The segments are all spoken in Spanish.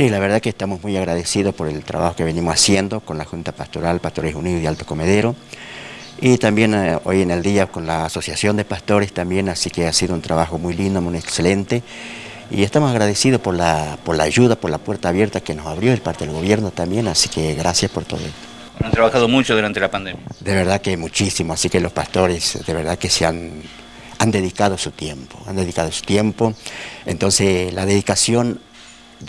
Sí, la verdad que estamos muy agradecidos por el trabajo que venimos haciendo con la Junta Pastoral, Pastores Unidos y Alto Comedero, y también eh, hoy en el día con la Asociación de Pastores también, así que ha sido un trabajo muy lindo, muy excelente, y estamos agradecidos por la, por la ayuda, por la puerta abierta que nos abrió el parte del gobierno también, así que gracias por todo esto. Han trabajado mucho durante la pandemia. De verdad que muchísimo, así que los pastores de verdad que se han, han dedicado su tiempo, han dedicado su tiempo. Entonces la dedicación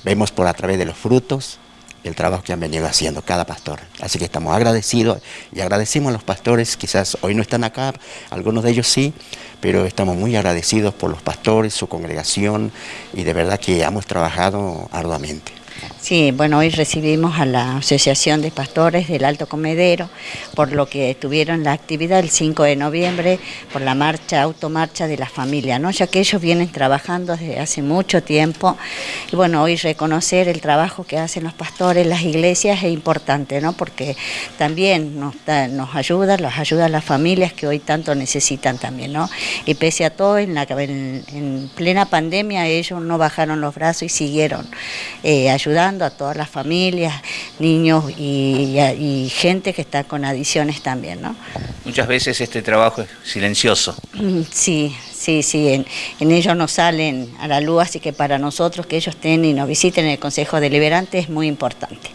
vemos por a través de los frutos el trabajo que han venido haciendo cada pastor. Así que estamos agradecidos y agradecemos a los pastores, quizás hoy no están acá, algunos de ellos sí, pero estamos muy agradecidos por los pastores, su congregación y de verdad que hemos trabajado arduamente. Sí, bueno, hoy recibimos a la Asociación de Pastores del Alto Comedero por lo que tuvieron la actividad el 5 de noviembre por la marcha, automarcha de la familia, ¿no? ya que ellos vienen trabajando desde hace mucho tiempo y bueno, hoy reconocer el trabajo que hacen los pastores, las iglesias es importante, ¿no? porque también nos, nos ayuda, los ayuda a las familias que hoy tanto necesitan también, ¿no? y pese a todo, en, la, en, plena pandemia ellos no bajaron los brazos y siguieron eh, ayudando ayudando a todas las familias, niños y, gente que está con adiciones también. ¿no? Muchas veces este trabajo es silencioso. Mm, sí, sí, sí, en, en, ellos no salen a la luz, así que para nosotros que ellos estén y nos visiten en el Consejo Deliberante es muy importante.